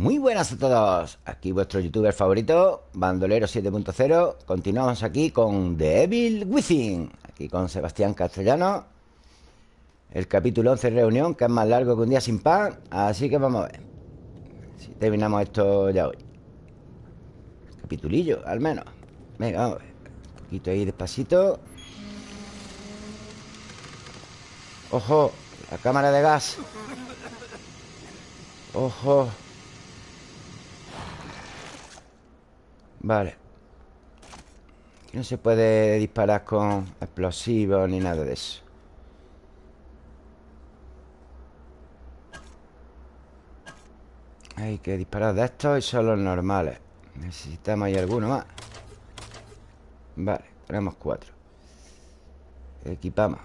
Muy buenas a todos, aquí vuestro youtuber favorito, Bandolero 7.0 Continuamos aquí con The Evil Within. Aquí con Sebastián Castellano. El capítulo 11 reunión, que es más largo que un día sin pan. Así que vamos a ver. Si terminamos esto ya hoy. Capitulillo, al menos. Venga, vamos a ver. Un poquito ahí despacito. Ojo, la cámara de gas. Ojo Vale. No se puede disparar con explosivos ni nada de eso. Hay que disparar de estos y son los normales. Necesitamos ahí alguno más. Vale, tenemos cuatro. Equipamos.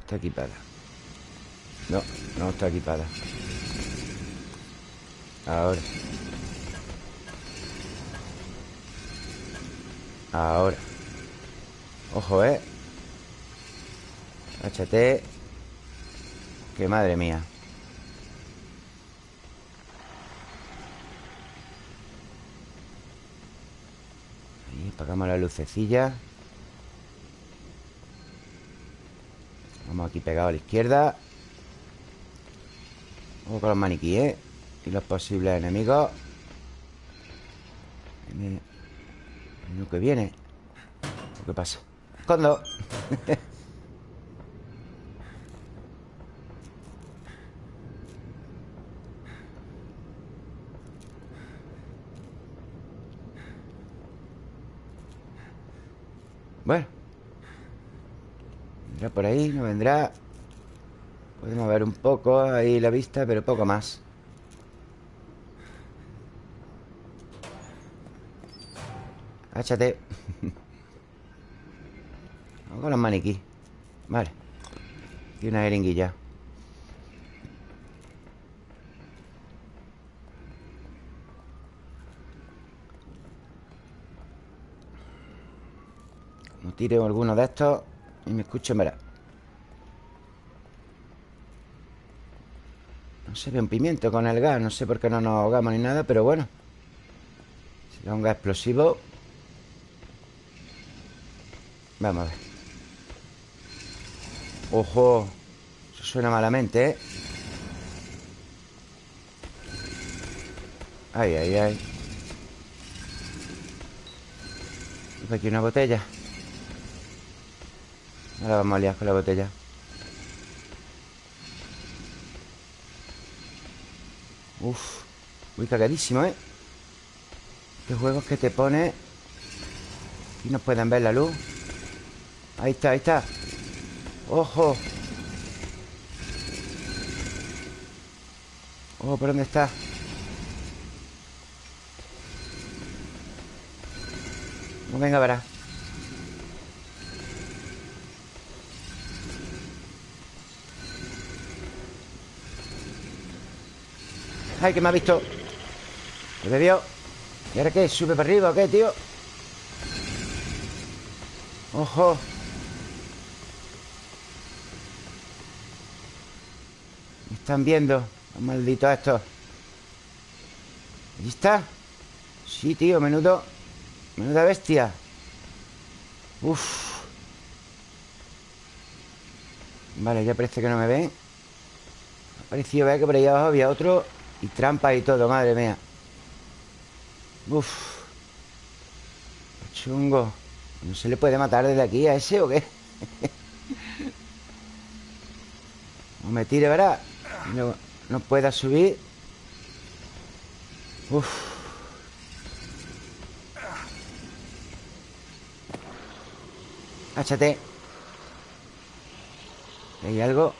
Está equipada. No, no está equipada. Ahora Ahora. Ojo, ¿eh? Échate Que madre mía. Ahí apagamos la lucecilla Vamos aquí pegados a la izquierda. Vamos con los maniquíes Y los posibles enemigos lo que viene ¿Qué pasa? ¡Escondo! bueno Vendrá por ahí, no vendrá Podemos ver un poco ahí la vista Pero poco más Áchate Vamos con los maniquí. Vale. Y una jeringuilla. Como tire alguno de estos Y me escuchen, verá. No se ve un pimiento con el gas No sé por qué no nos ahogamos ni nada Pero bueno. Si da un gas explosivo Vamos a ver ¡Ojo! Eso suena malamente, ¿eh? Ay, ay, ay Y aquí una botella Ahora vamos a liar con la botella Uf Muy cagadísimo, ¿eh? Qué juegos que te pone Aquí nos pueden ver la luz Ahí está, ahí está ¡Ojo! ¡Oh, por dónde está! No, venga, verá ¡Ay, que me ha visto! ¿Me bebió? ¿Y ahora qué? ¿Sube para arriba o qué, tío? ¡Ojo! Están viendo Los malditos estos ¿Allí está? Sí, tío, menudo Menuda bestia. Uf. Vale, ya parece que no me ven. Ha parecido ver que por ahí abajo había otro Y trampa y todo, madre mía. Uf. Chungo. ¿No se le puede matar desde aquí a ese o qué? no me tire, ¿verdad? No, no pueda subir Uf Háchate ¿Hay algo?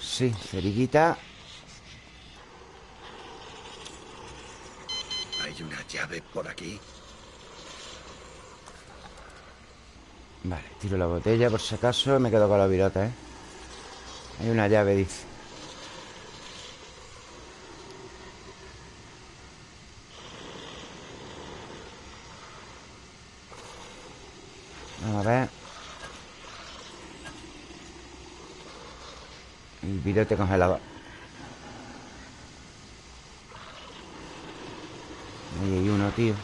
Sí, cerillita ¿Hay una llave por aquí? Vale, tiro la botella por si acaso Me quedo con la virota, ¿eh? Hay una llave, dice virote congelador. Ahí hay uno, tío.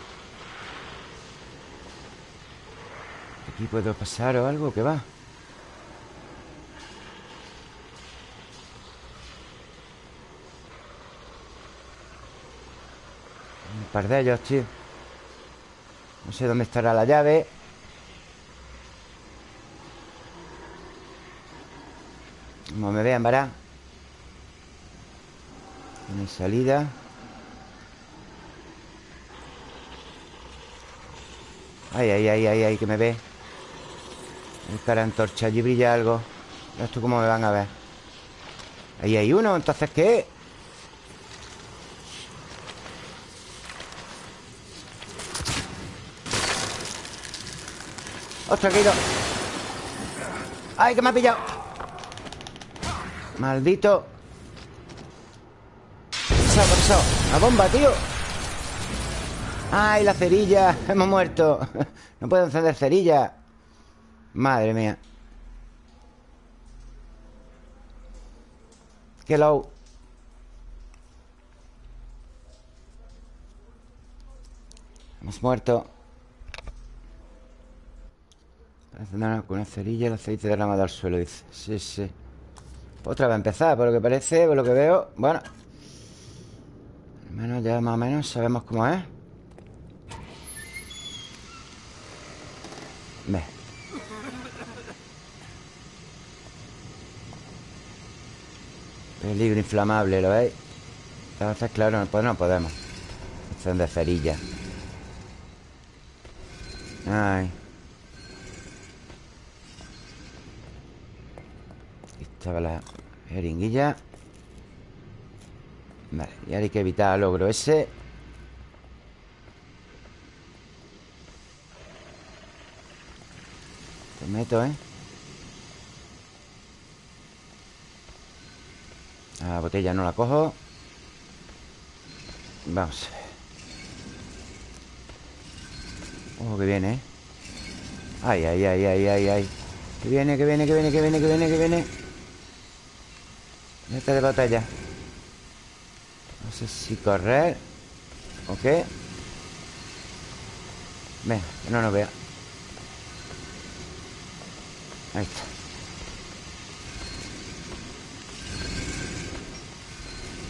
Aquí puedo pasar o algo que va. Un par de ellos, tío. No sé dónde estará la llave. Como me vean, verá. Tiene salida. Ay, ay, ay, ay, ay, que me ve. El cara antorcha, allí brilla algo. Esto cómo me van a ver. Ahí hay uno, entonces ¿qué? ¡Ostras, que ¡Ay, que me ha pillado! Maldito ¿Qué ha ¡La bomba, tío! ¡Ay, la cerilla! Hemos muerto. No puedo encender cerilla. Madre mía. Qué low. Hemos muerto. Con una cerilla El aceite derramado al suelo, dice. Sí, sí. Otra vez a empezar, por lo que parece Por lo que veo. Bueno Al menos ya más o menos sabemos cómo es. Ve. Peligro inflamable, ¿lo veis? Entonces, claro, pues no podemos. De cerilla. Ay. Aquí estaba la jeringuilla Vale, y hay que evitar el logro ese. Meto, ¿eh? La botella no la cojo. Vamos Ojo que viene, ¿eh? Ay, ay, ay, ay, ay, ay. Que viene, que viene, que viene, que viene, que viene, que viene. Meta de batalla sé si correr ¿O qué? No nos vea Ahí está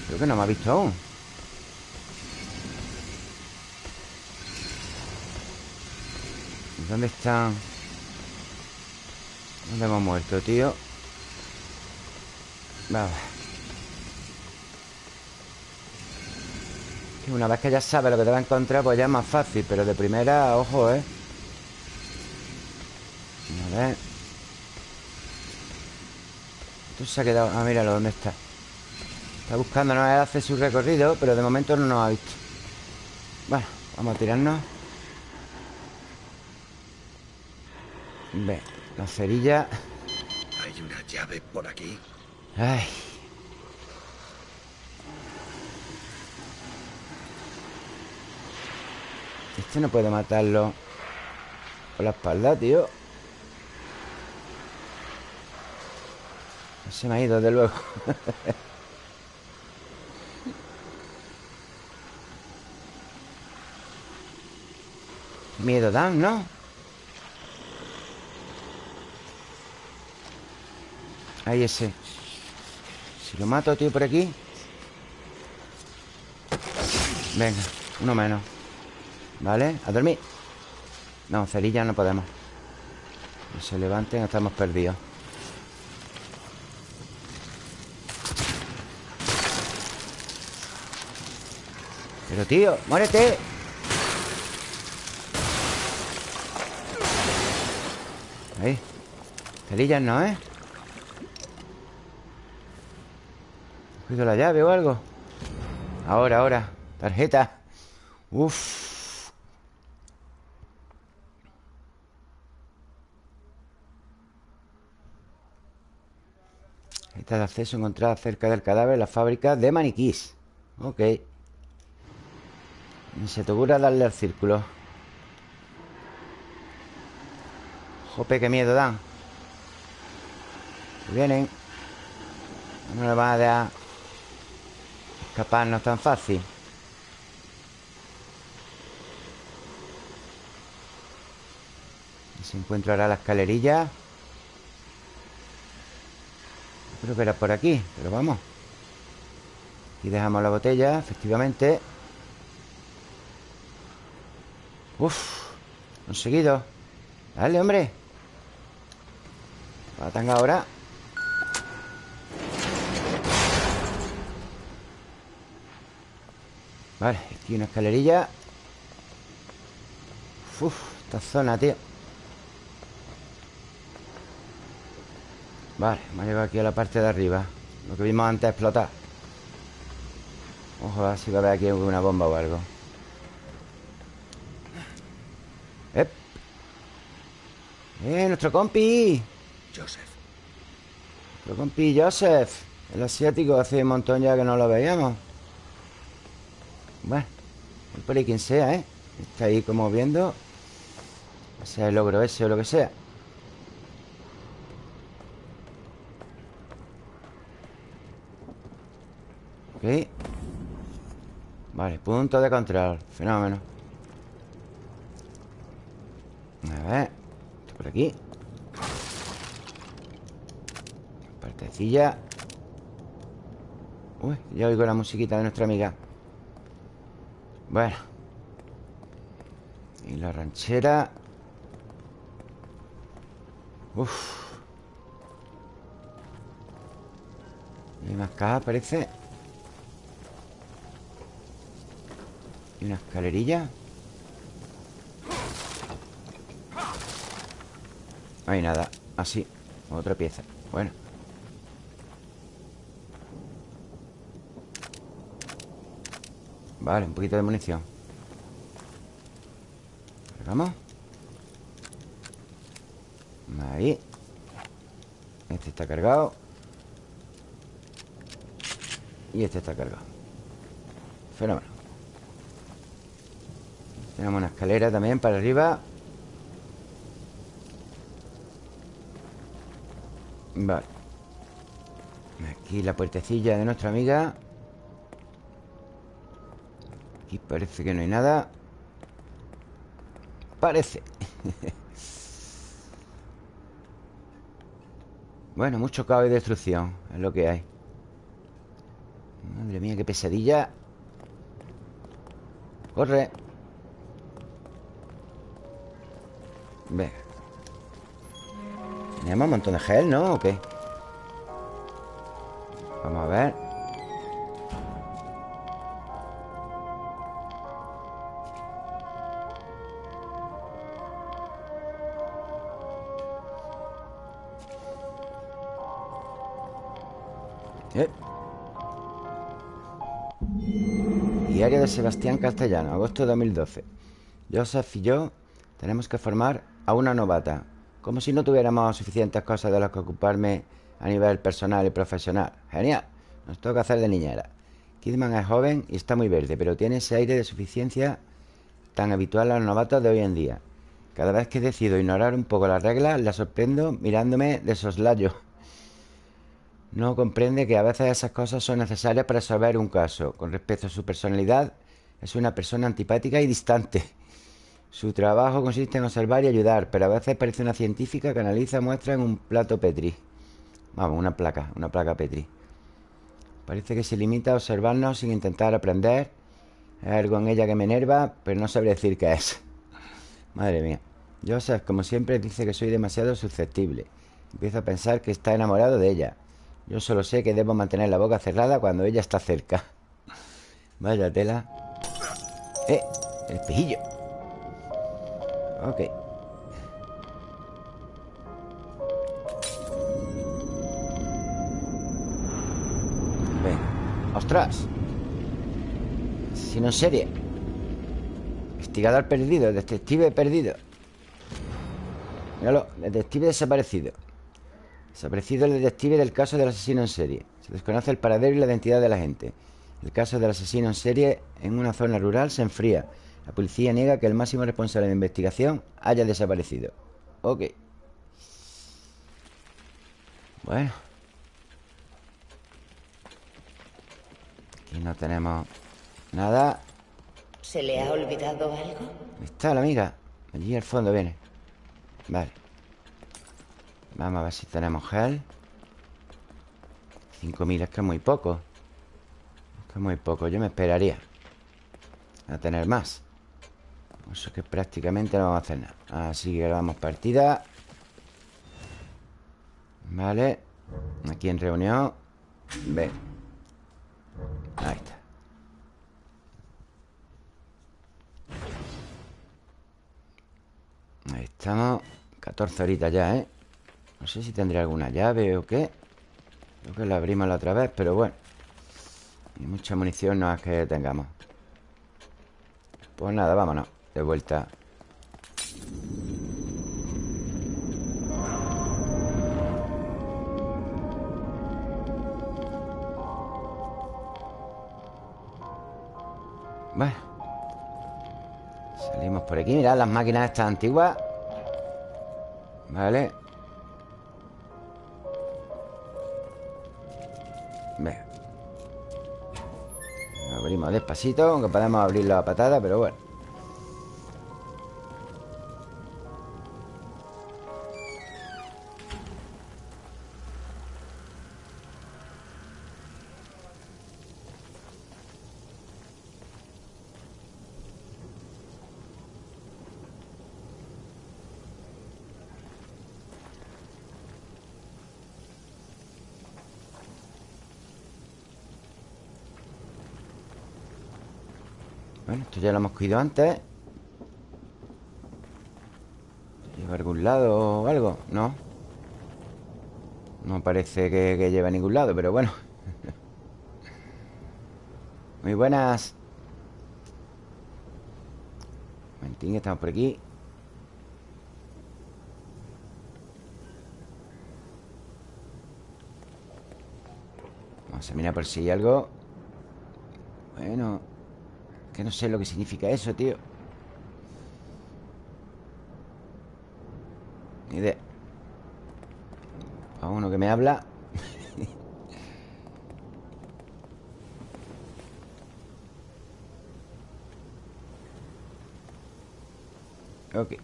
Creo que no me ha visto aún ¿Dónde están? ¿Dónde hemos muerto, tío? Una vez que ya sabe lo que te va a encontrar Pues ya es más fácil Pero de primera, ojo, ¿eh? A ver. Se ha quedado... Ah, míralo, ¿dónde está? Está buscando, no hace su recorrido Pero de momento no nos ha visto. Bueno, vamos a tirarnos. Ve, la cerilla. Hay una llave por aquí Ay Este no puede matarlo. Por la espalda, tío. Se me ha ido, de luego. Miedo dan, ¿no? Ahí ese. Si lo mato, tío, por aquí. Venga, uno menos ¿Vale? A dormir. No, cerilla no podemos. No se levanten, estamos perdidos. Pero tío, muérete. Ahí. Cerillas no, ¿eh? ¿Cuido la llave o algo? Ahora, ahora. Tarjeta. Uf De acceso encontrada cerca del cadáver la fábrica de maniquís. Ok. Se te ocurra darle al círculo. Jope, qué miedo dan. Pues vienen. No le van a dejar escaparnos tan fácil. Se encuentra ahora la escalerilla. Creo que era por aquí Pero vamos. Aquí dejamos la botella, efectivamente. Uf Conseguido Dale, hombre. La tanga ahora. Vale, aquí una escalerilla. Uf, esta zona, tío Vale, hemos llegado aquí a la parte de arriba Lo que vimos antes explotar Ojo, a ver si va a haber aquí una bomba o algo ¡Eh! ¡Eh, nuestro compi! Joseph. Nuestro compi Joseph El asiático hace un montón ya que no lo veíamos bueno, por ahí quien sea, ¿eh? Está ahí como viendo O sea el logro ese o lo que sea Ok. Vale, punto de control. Fenómeno. A ver. Esto por aquí. Partecilla. Uy, ya oigo la musiquita de nuestra amiga. Bueno. Y la ranchera. Uf. Hay más cajas, parece Y una escalerilla No hay nada. Así, otra pieza. Bueno. Vale, un poquito de munición. Cargamos Ahí. Este está cargado. Y este está cargado. Fenómeno Tenemos una escalera también para arriba. Vale. Aquí la puertecilla de nuestra amiga. Aquí parece que no hay nada. Parece. Bueno, mucho caos y destrucción Es lo que hay. Madre mía, qué pesadilla. Corre Venga Tenemos un montón de gel, ¿no? ¿O qué? Vamos a ver Diario de Sebastián Castellano, agosto de 2012. Joseph y yo tenemos que formar a una novata, como si no tuviéramos suficientes cosas de las que ocuparme a nivel personal y profesional. Genial, nos toca hacer de niñera. Kidman es joven y está muy verde, pero tiene ese aire de suficiencia tan habitual a los novatos de hoy en día. Cada vez que decido ignorar un poco las reglas, la sorprendo mirándome de soslayo. No comprende que a veces esas cosas son necesarias para resolver un caso. Con respecto a su personalidad, es una persona antipática y distante. Su trabajo consiste en observar y ayudar, pero a veces parece una científica que analiza muestras en un plato Petri. Vamos, una placa, una placa Petri. Parece que se limita a observarnos sin intentar aprender. Hay algo en ella que me enerva, pero no sabré decir qué es. Madre mía. Joseph, como siempre, dice que soy demasiado susceptible. Empiezo a pensar que está enamorado de ella. Yo solo sé que debo mantener la boca cerrada cuando ella está cerca Vaya tela Eh, el espejillo Ok Ven ¡Ostras! Si no en serie Investigador perdido Detective perdido Míralo Detective desaparecido Desaparecido el detective del caso del asesino en serie. Se desconoce el paradero y la identidad de la gente. El caso del asesino en serie en una zona rural se enfría. La policía niega que el máximo responsable de investigación haya desaparecido. Ok. Bueno. Aquí no tenemos nada. ¿Se le ha olvidado algo? Está la amiga. Allí al fondo viene. Vale Vamos a ver si tenemos gel 5.000 es que es muy poco Es que es muy poco Yo me esperaría A tener más Eso es que prácticamente no vamos a hacer nada. Así que vamos partida. Vale. Aquí en reunión. Ve. Ahí está. Ahí estamos. 14 horitas ya, ¿eh? No sé si tendré alguna llave o qué. Creo que la abrimos la otra vez, pero bueno. Y mucha munición no es que tengamos. Pues nada, vámonos De vuelta. Bueno. Salimos por aquí. Mirad las máquinas estas antiguas. Vale. Abrimos despacito Aunque podemos abrirlo a patada Pero bueno ya lo hemos cogido antes. ¿Lleva algún lado o algo? No No parece que, que lleve a ningún lado, pero bueno. Muy buenas. Un momentín, estamos por aquí. Vamos a mirar por si hay algo. Bueno que no sé lo que significa eso, tío. Ni idea. A uno que me habla. Ok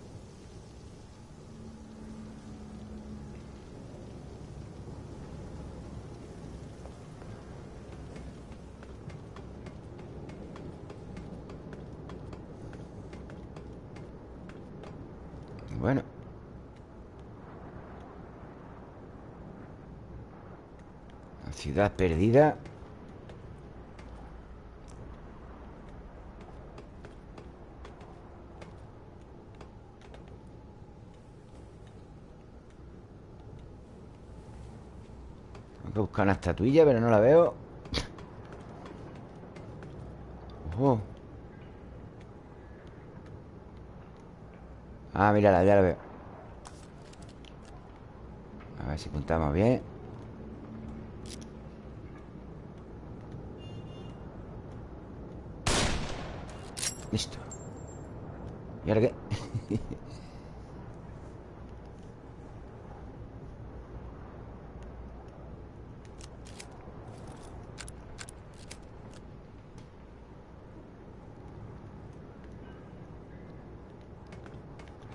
Bueno La ciudad perdida. Que buscar una estatuilla Pero no la veo. Ojo Ah, mírala, ya la veo. A ver si apuntamos bien ¿Y ahora qué?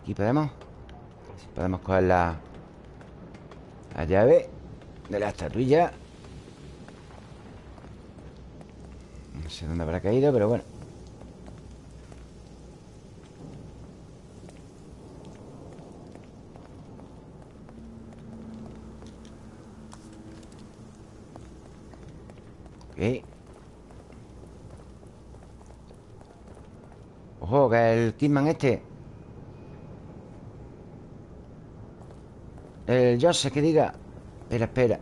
Aquí podemos Podemos coger la La llave De la estatuilla. No sé dónde habrá caído, pero bueno Ojo, que el Kidman este. El Joseph que diga. Espera, espera.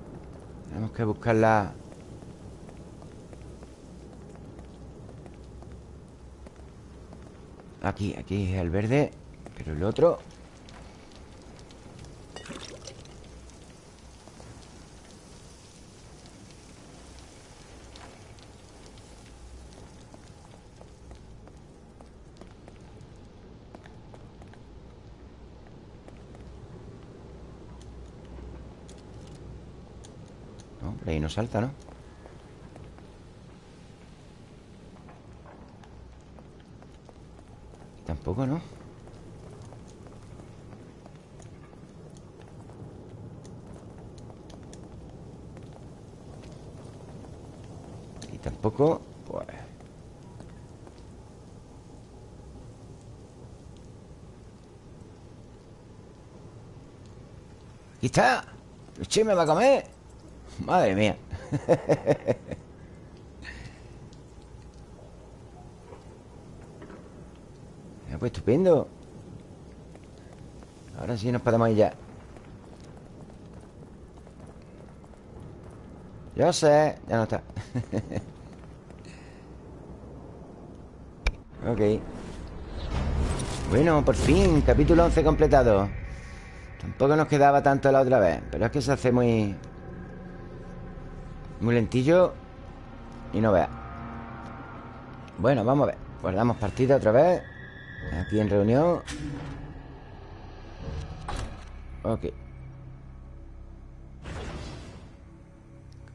Tenemos que buscarla Aquí, aquí es el verde Pero el otro salta, ¿no? Tampoco, ¿no? Y tampoco... Pues... ¡Aquí está! ¡Luchi me va a comer! Madre mía. pues estupendo. Ahora sí nos podemos ir ya. Yo sé, ya no está. ok. Bueno, por fin, capítulo 11 completado. Tampoco nos quedaba tanto la otra vez Pero es que se hace muy... Muy lentillo Y no vea. Bueno, vamos a ver. Guardamos partida otra vez. Aquí en reunión. Ok.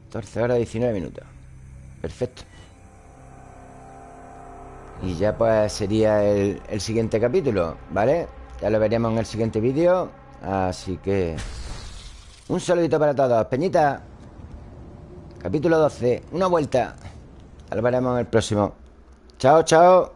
14 horas 19 minutos. Perfecto. Y ya pues sería el, el siguiente capítulo ¿Vale? Ya lo veremos en el siguiente vídeo. Así que... Un saludito para todos. Peñita. Capítulo 12. Una vuelta. Lo veremos en el próximo. Chao, chao.